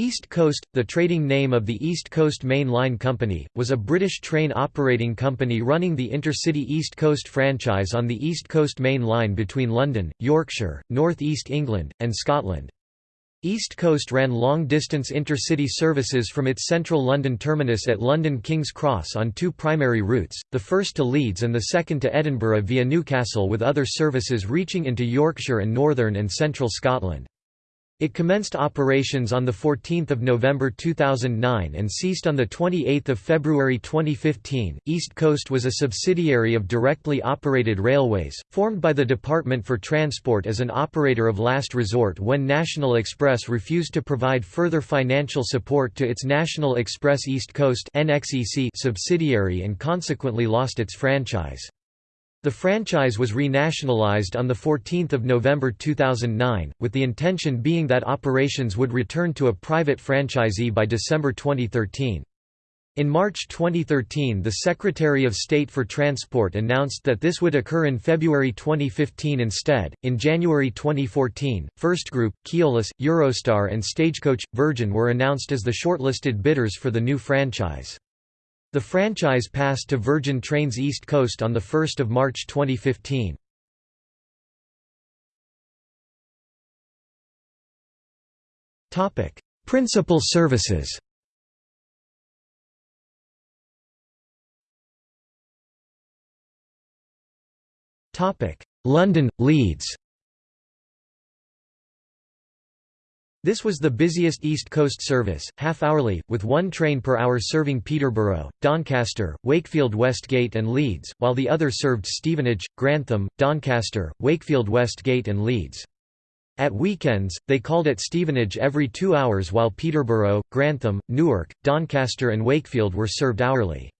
East Coast, the trading name of the East Coast Main Line Company, was a British train operating company running the intercity East Coast franchise on the East Coast Main Line between London, Yorkshire, North East England, and Scotland. East Coast ran long-distance intercity services from its central London terminus at London King's Cross on two primary routes, the first to Leeds and the second to Edinburgh via Newcastle with other services reaching into Yorkshire and northern and central Scotland. It commenced operations on 14 November 2009 and ceased on 28 February 2015. East Coast was a subsidiary of directly operated railways, formed by the Department for Transport as an operator of last resort when National Express refused to provide further financial support to its National Express East Coast subsidiary and consequently lost its franchise. The franchise was renationalised on 14 November 2009, with the intention being that operations would return to a private franchisee by December 2013. In March 2013 the Secretary of State for Transport announced that this would occur in February 2015 instead. In January 2014, First Group, Keolis, Eurostar and Stagecoach Virgin were announced as the shortlisted bidders for the new franchise. The franchise passed to Virgin Trains East Coast on 1 March 2015. Principal services London, Leeds This was the busiest East Coast service, half-hourly, with one train per hour serving Peterborough, Doncaster, Wakefield Westgate and Leeds, while the other served Stevenage, Grantham, Doncaster, Wakefield Westgate and Leeds. At weekends, they called at Stevenage every two hours while Peterborough, Grantham, Newark, Doncaster and Wakefield were served hourly.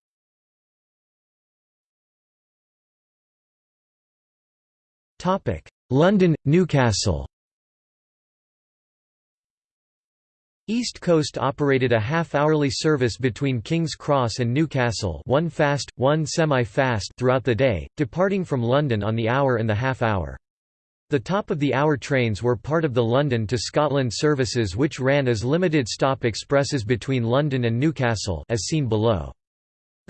London, Newcastle East Coast operated a half-hourly service between King's Cross and Newcastle one fast, one semi-fast throughout the day, departing from London on the hour and the half-hour. The top-of-the-hour trains were part of the London to Scotland services which ran as limited-stop expresses between London and Newcastle as seen below.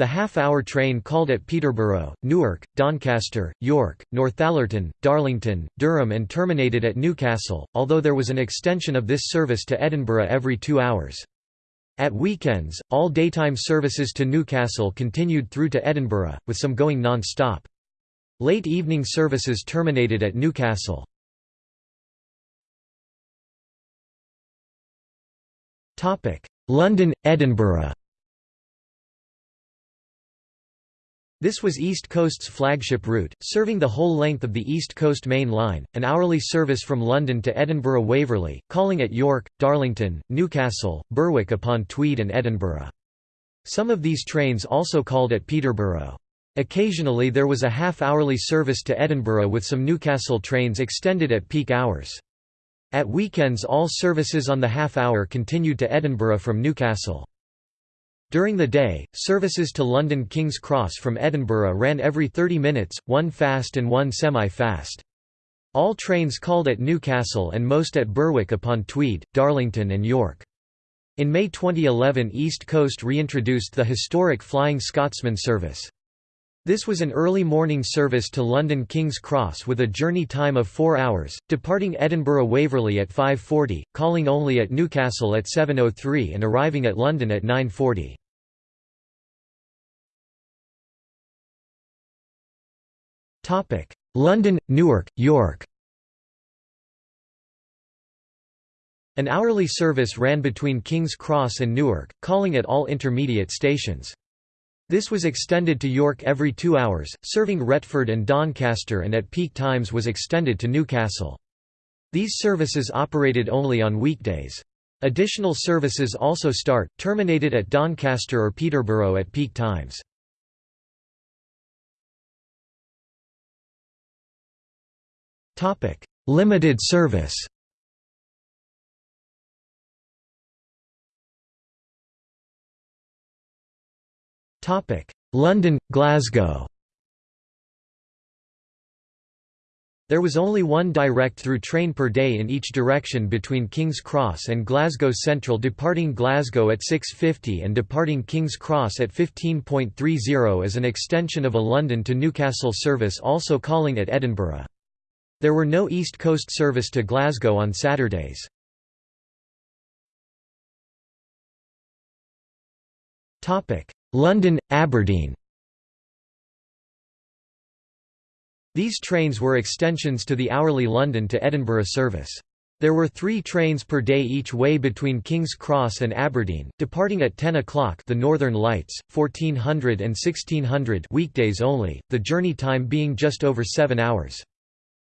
The half-hour train called at Peterborough, Newark, Doncaster, York, Northallerton, Darlington, Durham and terminated at Newcastle, although there was an extension of this service to Edinburgh every two hours. At weekends, all daytime services to Newcastle continued through to Edinburgh, with some going non-stop. Late evening services terminated at Newcastle. London, Edinburgh This was East Coast's flagship route, serving the whole length of the East Coast Main Line, an hourly service from London to Edinburgh Waverley, calling at York, Darlington, Newcastle, Berwick upon Tweed and Edinburgh. Some of these trains also called at Peterborough. Occasionally there was a half-hourly service to Edinburgh with some Newcastle trains extended at peak hours. At weekends all services on the half-hour continued to Edinburgh from Newcastle. During the day, services to London King's Cross from Edinburgh ran every 30 minutes, one fast and one semi-fast. All trains called at Newcastle and most at Berwick upon Tweed, Darlington and York. In May 2011 East Coast reintroduced the historic Flying Scotsman service. This was an early morning service to London King's Cross with a journey time of 4 hours, departing Edinburgh Waverley at 5.40, calling only at Newcastle at 7.03 and arriving at London at 9.40. London, Newark, York An hourly service ran between King's Cross and Newark, calling at all intermediate stations. This was extended to York every two hours, serving Retford and Doncaster and at peak times was extended to Newcastle. These services operated only on weekdays. Additional services also start, terminated at Doncaster or Peterborough at peak times. Limited service London, Glasgow There was only one direct-through train per day in each direction between King's Cross and Glasgow Central departing Glasgow at 6.50 and departing King's Cross at 15.30 as an extension of a London to Newcastle service also calling at Edinburgh. There were no East Coast service to Glasgow on Saturdays. London, Aberdeen These trains were extensions to the hourly London to Edinburgh service. There were three trains per day each way between King's Cross and Aberdeen, departing at 10 o'clock the Northern Lights, 1400 and 1600 weekdays only, the journey time being just over seven hours.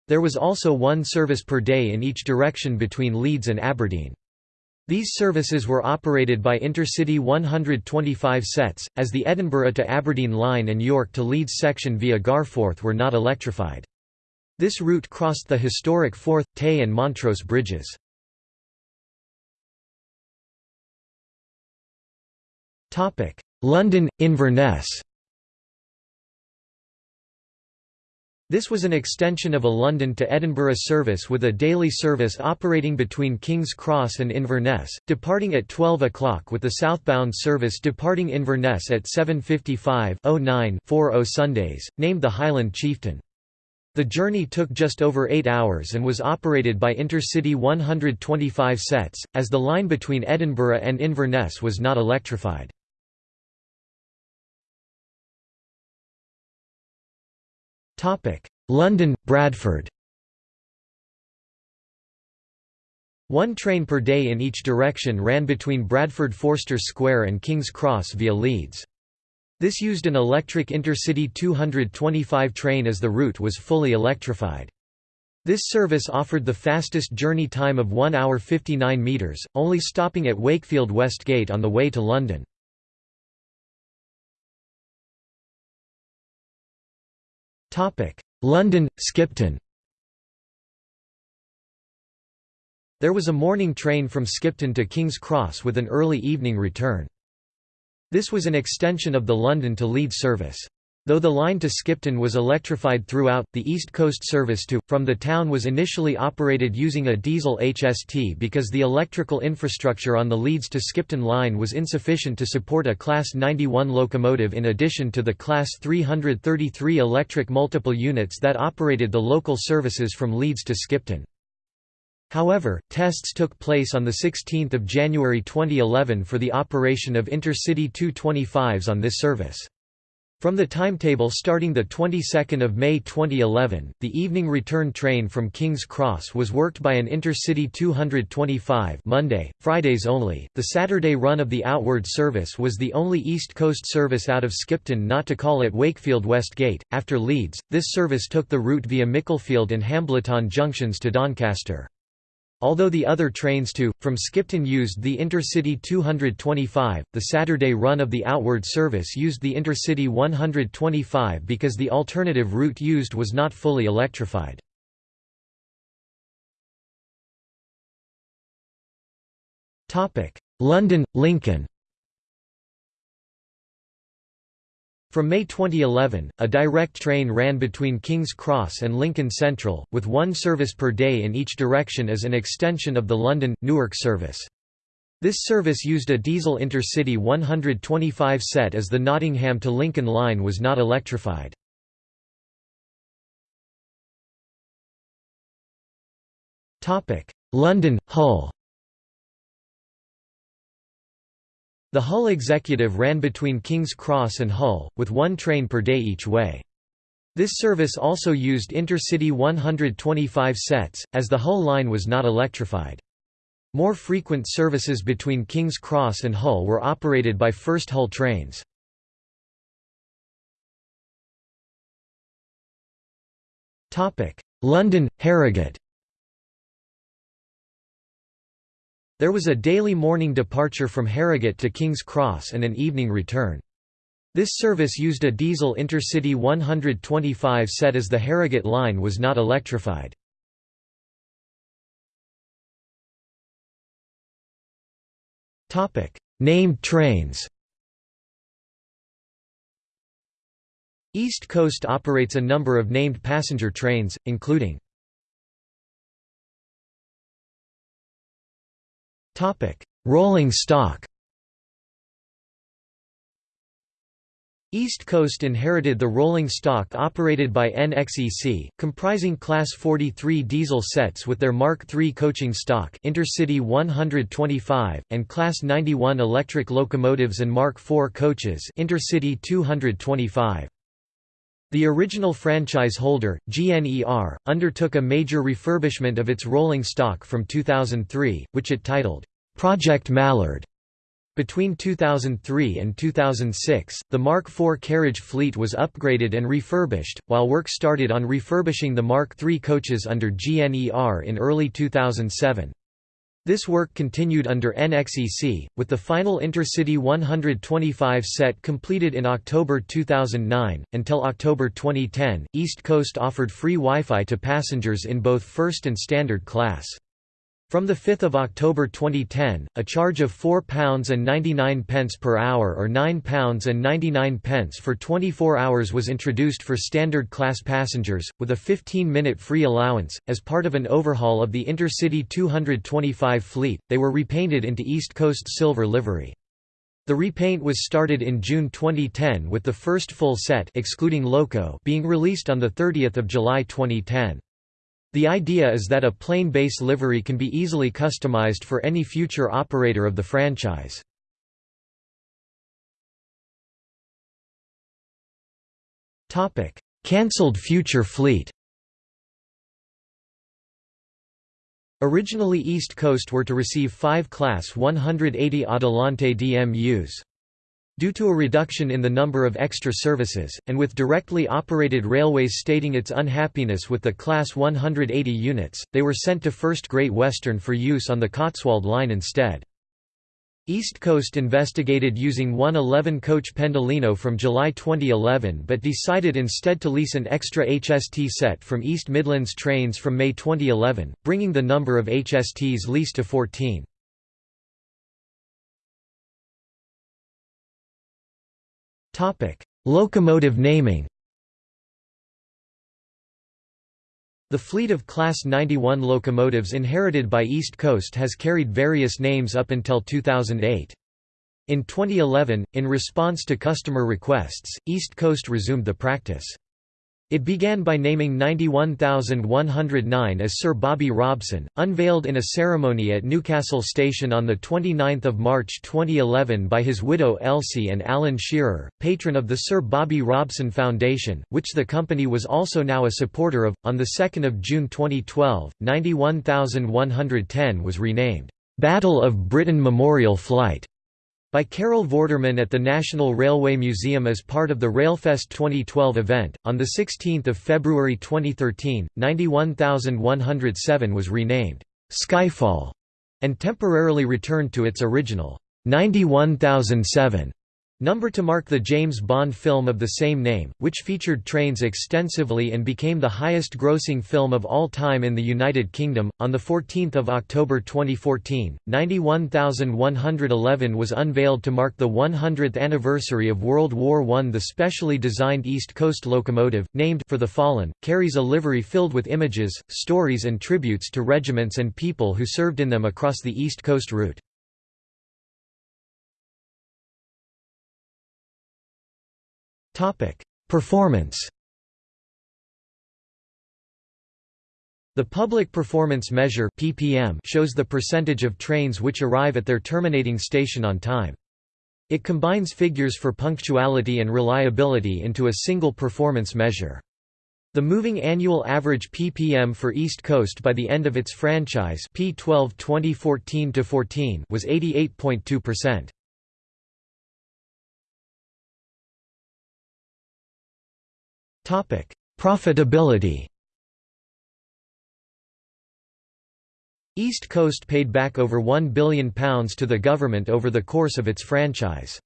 There was also one service per day in each direction between Leeds and Aberdeen. These services were operated by Intercity 125 sets, as the Edinburgh to Aberdeen line and York to Leeds section via Garforth were not electrified. This route crossed the historic Forth, Tay and Montrose bridges. London, Inverness This was an extension of a London to Edinburgh service with a daily service operating between King's Cross and Inverness, departing at 12 o'clock with the southbound service departing Inverness at 7.55-09-40 Sundays, named the Highland Chieftain. The journey took just over eight hours and was operated by Intercity 125 sets, as the line between Edinburgh and Inverness was not electrified. London, Bradford One train per day in each direction ran between Bradford Forster Square and King's Cross via Leeds. This used an electric Intercity 225 train as the route was fully electrified. This service offered the fastest journey time of 1 hour 59 metres, only stopping at Wakefield Westgate on the way to London. London, Skipton There was a morning train from Skipton to King's Cross with an early evening return. This was an extension of the London to Leeds service. Though the line to Skipton was electrified throughout, the East Coast service to, from the town was initially operated using a diesel HST because the electrical infrastructure on the Leeds to Skipton line was insufficient to support a Class 91 locomotive in addition to the Class 333 electric multiple units that operated the local services from Leeds to Skipton. However, tests took place on 16 January 2011 for the operation of Intercity 225s on this service. From the timetable starting the 22nd of May 2011, the evening return train from King's Cross was worked by an Intercity 225 Monday, Fridays only. The Saturday run of the outward service was the only East Coast service out of Skipton not to call at Wakefield Westgate. After Leeds, this service took the route via Micklefield and Hambleton junctions to Doncaster. Although the other trains to, from Skipton used the Intercity 225, the Saturday run of the outward service used the Intercity 125 because the alternative route used was not fully electrified. London, Lincoln From May 2011, a direct train ran between King's Cross and Lincoln Central, with one service per day in each direction as an extension of the London, Newark service. This service used a diesel Intercity 125 set as the Nottingham to Lincoln line was not electrified. London, Hull The Hull Executive ran between King's Cross and Hull, with one train per day each way. This service also used Intercity 125 sets, as the Hull line was not electrified. More frequent services between King's Cross and Hull were operated by First Hull trains. London, Harrogate There was a daily morning departure from Harrogate to King's Cross and an evening return. This service used a diesel Intercity 125 set as the Harrogate line was not electrified. Named trains East Coast operates a number of named passenger trains, including Rolling stock East Coast inherited the rolling stock operated by NXEC, comprising Class 43 diesel sets with their Mark III coaching stock Intercity 125, and Class 91 electric locomotives and Mark IV coaches Intercity 225. The original franchise holder, GNER, undertook a major refurbishment of its rolling stock from 2003, which it titled, "'Project Mallard' Between 2003 and 2006, the Mark IV carriage fleet was upgraded and refurbished, while work started on refurbishing the Mark III coaches under GNER in early 2007. This work continued under NXEC, with the final Intercity 125 set completed in October 2009. Until October 2010, East Coast offered free Wi Fi to passengers in both first and standard class. From 5 October 2010, a charge of £4.99 per hour or £9.99 for 24 hours was introduced for standard class passengers, with a 15-minute free allowance. As part of an overhaul of the Intercity 225 fleet, they were repainted into East Coast silver livery. The repaint was started in June 2010 with the first full set excluding Loco being released on 30 July 2010. The idea is that a plain base livery can be easily customized for any future operator of the franchise. Cancelled future fleet Originally East Coast were to receive five Class 180 Adelante DMUs. Due to a reduction in the number of extra services, and with directly operated railways stating its unhappiness with the Class 180 units, they were sent to First Great Western for use on the Cotswold Line instead. East Coast investigated using one 11-coach Pendolino from July 2011 but decided instead to lease an extra HST set from East Midlands trains from May 2011, bringing the number of HSTs leased to 14. Locomotive naming The fleet of Class 91 locomotives inherited by East Coast has carried various names up until 2008. In 2011, in response to customer requests, East Coast resumed the practice. It began by naming 91109 as Sir Bobby Robson, unveiled in a ceremony at Newcastle Station on 29 March 2011 by his widow Elsie and Alan Shearer, patron of the Sir Bobby Robson Foundation, which the company was also now a supporter of. On 2 June 2012, 91110 was renamed, "'Battle of Britain Memorial Flight' by Carol Vorderman at the National Railway Museum as part of the Railfest 2012 event. On 16 February 2013, 91107 was renamed Skyfall and temporarily returned to its original 91007 Number to mark the James Bond film of the same name, which featured trains extensively and became the highest grossing film of all time in the United Kingdom. On 14 October 2014, 91111 was unveiled to mark the 100th anniversary of World War I. The specially designed East Coast locomotive, named for the fallen, carries a livery filled with images, stories and tributes to regiments and people who served in them across the East Coast route. Performance The Public Performance Measure (PPM) shows the percentage of trains which arrive at their terminating station on time. It combines figures for punctuality and reliability into a single performance measure. The moving annual average PPM for East Coast by the end of its franchise P12 2014 was 88.2%. Profitability East Coast paid back over £1 billion to the government over the course of its franchise.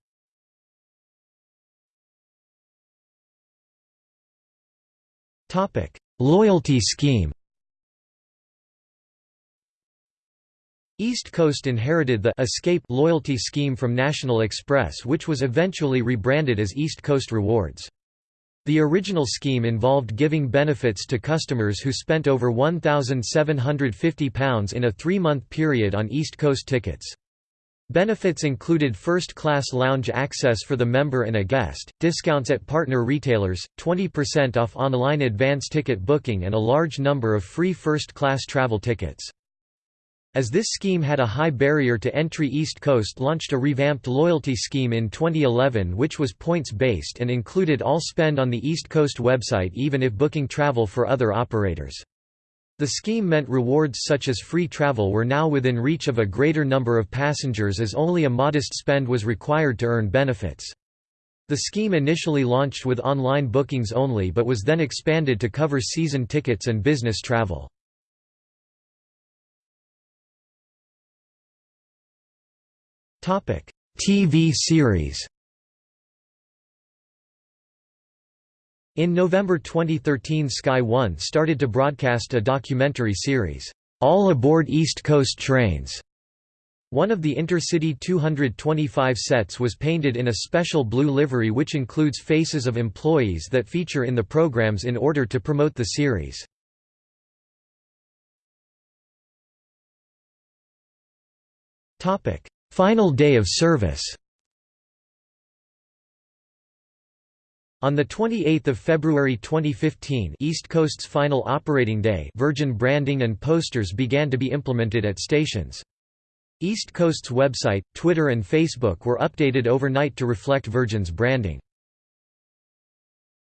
Loyalty scheme East Coast inherited the Escape loyalty scheme from National Express which was eventually rebranded as East Coast Rewards. The original scheme involved giving benefits to customers who spent over £1,750 in a three-month period on East Coast tickets. Benefits included first-class lounge access for the member and a guest, discounts at partner retailers, 20% off online advance ticket booking and a large number of free first-class travel tickets. As this scheme had a high barrier to entry East Coast launched a revamped loyalty scheme in 2011 which was points-based and included all spend on the East Coast website even if booking travel for other operators. The scheme meant rewards such as free travel were now within reach of a greater number of passengers as only a modest spend was required to earn benefits. The scheme initially launched with online bookings only but was then expanded to cover season tickets and business travel. TV series In November 2013 Sky One started to broadcast a documentary series, All Aboard East Coast Trains. One of the Intercity 225 sets was painted in a special blue livery which includes faces of employees that feature in the programs in order to promote the series. Final day of service On 28 February 2015 East Coast's final operating day Virgin branding and posters began to be implemented at stations. East Coast's website, Twitter and Facebook were updated overnight to reflect Virgin's branding.